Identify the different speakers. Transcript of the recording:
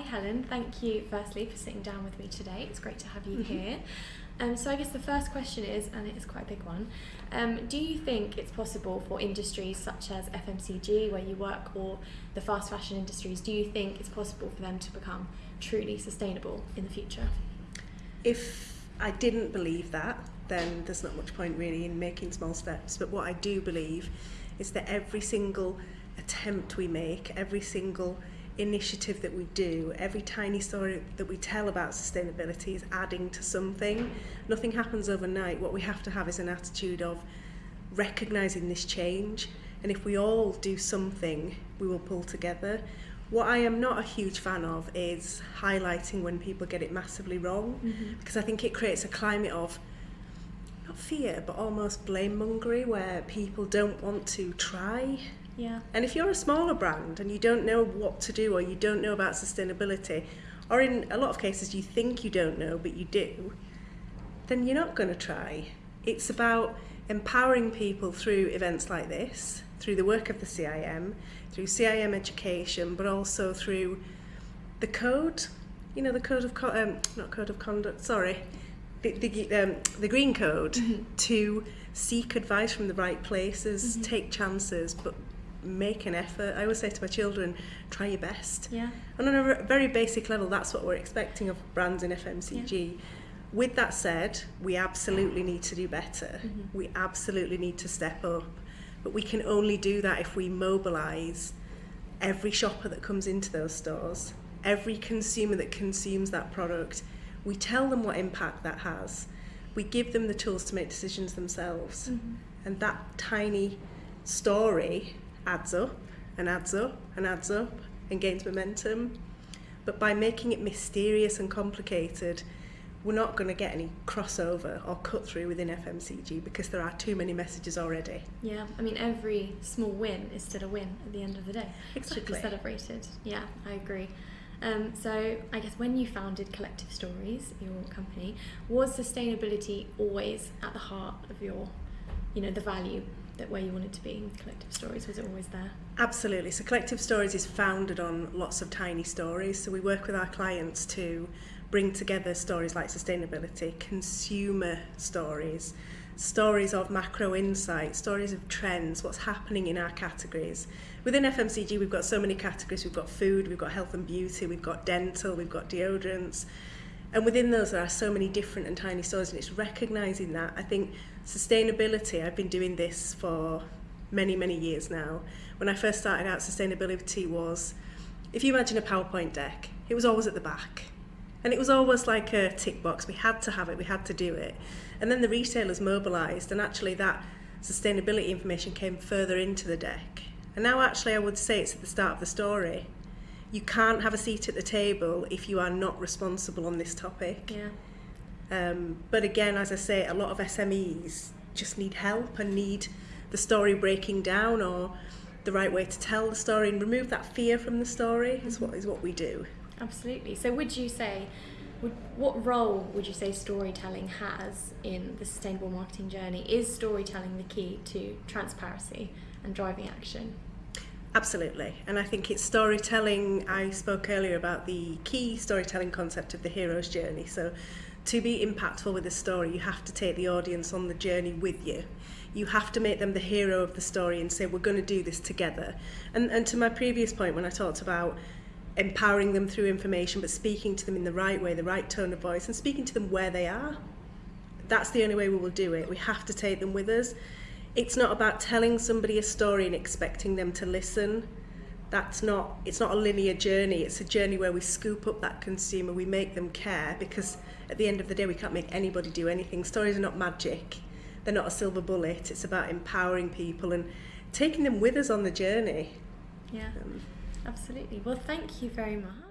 Speaker 1: hi Helen, thank you firstly for sitting down with me today. It's great to have you
Speaker 2: Mm-hmm.
Speaker 1: here. Um, so I guess the first question is, and it is quite a big one, um, do you think it's possible for industries such as FMCG, where you work, or the fast fashion industries, do you think it's possible for them to become truly sustainable in the future?
Speaker 2: If I didn't believe that, then there's not much point really in making small steps. But what I do believe is that every single attempt we make, every single initiative that we do, every tiny story that we tell about sustainability is adding to something. Nothing happens overnight. What we have to have is an attitude of recognizing this change. And if we all do something, we will pull together. What I am not a huge fan of is highlighting when people get it massively wrong,
Speaker 1: Mhm.
Speaker 2: because I think it creates a climate of not fear, but almost blame mongery where people don't want to try.
Speaker 1: Yeah.
Speaker 2: And if you're a smaller brand and you don't know what to do or you don't know about sustainability, or in a lot of cases you think you don't know but you do, then you're not going to try. It's about empowering people through events like this, through the work of the CIM, through CIM education, but also through the code, you know, the code of, co- um, not code of conduct, sorry, the, the, um, the green code
Speaker 1: Mhm.
Speaker 2: to seek advice from the right places,
Speaker 1: Mhm.
Speaker 2: take chances, but make an effort. I always say to my children, try your best.
Speaker 1: Yeah.
Speaker 2: And on a very basic level, that's what we're expecting of brands in FMCG. With that said, we absolutely need to do better.
Speaker 1: Mhm.
Speaker 2: We absolutely need to step up. But we can only do that if we mobilise every shopper that comes into those stores, every consumer that consumes that product. We tell them what impact that has. We give them the tools to make decisions themselves.
Speaker 1: Mhm.
Speaker 2: And that tiny story adds up and adds up and adds up and gains momentum. But by making it mysterious and complicated, we're not going to get any crossover or cut through within FMCG because there are too many messages already.
Speaker 1: Yeah, I mean, every small win is still a win at the end of the day. It should be celebrated. Yeah, I agree. Um, so, I guess when you founded Collective Stories, your company, was sustainability always at the heart of your, you know, the value that where you wanted to be in collective stories was it always there
Speaker 2: absolutely so collective stories is founded on lots of tiny stories so we work with our clients to bring together stories like sustainability consumer stories stories of macro insight, stories of trends, what's happening in our categories. Within FMCG, we've got so many categories. We've got food, we've got health and beauty, we've got dental, we've got deodorants. And within those, there are so many different and tiny stories, and it's recognizing that. I think sustainability, I've been doing this for many, many years now. When I first started out, sustainability was, if you imagine a PowerPoint deck, it was always at the back. And it was always like a tick box. We had to have it, we had to do it. And then the retailers mobilised, and actually that sustainability information came further into the deck. And now actually I would say it's at the start of the story. You can't have a seat at the table if you are not responsible on this topic.
Speaker 1: Yeah.
Speaker 2: Um, but again, as I say, a lot of SMEs just need help and need the story breaking down or the right way to tell the story and remove that fear from the story is what is what we do.
Speaker 1: Absolutely. So, would you say, would, what role would you say storytelling has in the sustainable marketing journey? Is storytelling the key to transparency and driving action?
Speaker 2: Absolutely. And I think it's storytelling. I spoke earlier about the key storytelling concept of the hero's journey. So, to be impactful with a story, you have to take the audience on the journey with you. You have to make them the hero of the story and say, we're going to do this together. And, and to my previous point, when I talked about empowering them through information, but speaking to them in the right way, the right tone of voice, and speaking to them where they are, that's the only way we will do it. We have to take them with us. It's not about telling somebody a story and expecting them to listen. That's not, it's not a linear journey. It's a journey where we scoop up that consumer, we make them care because at the end of the day, we can't make anybody do anything. Stories are not magic. They're not a silver bullet. It's about empowering people and taking them with us on the journey.
Speaker 1: Yeah,
Speaker 2: Um,
Speaker 1: absolutely. Well, thank you very much.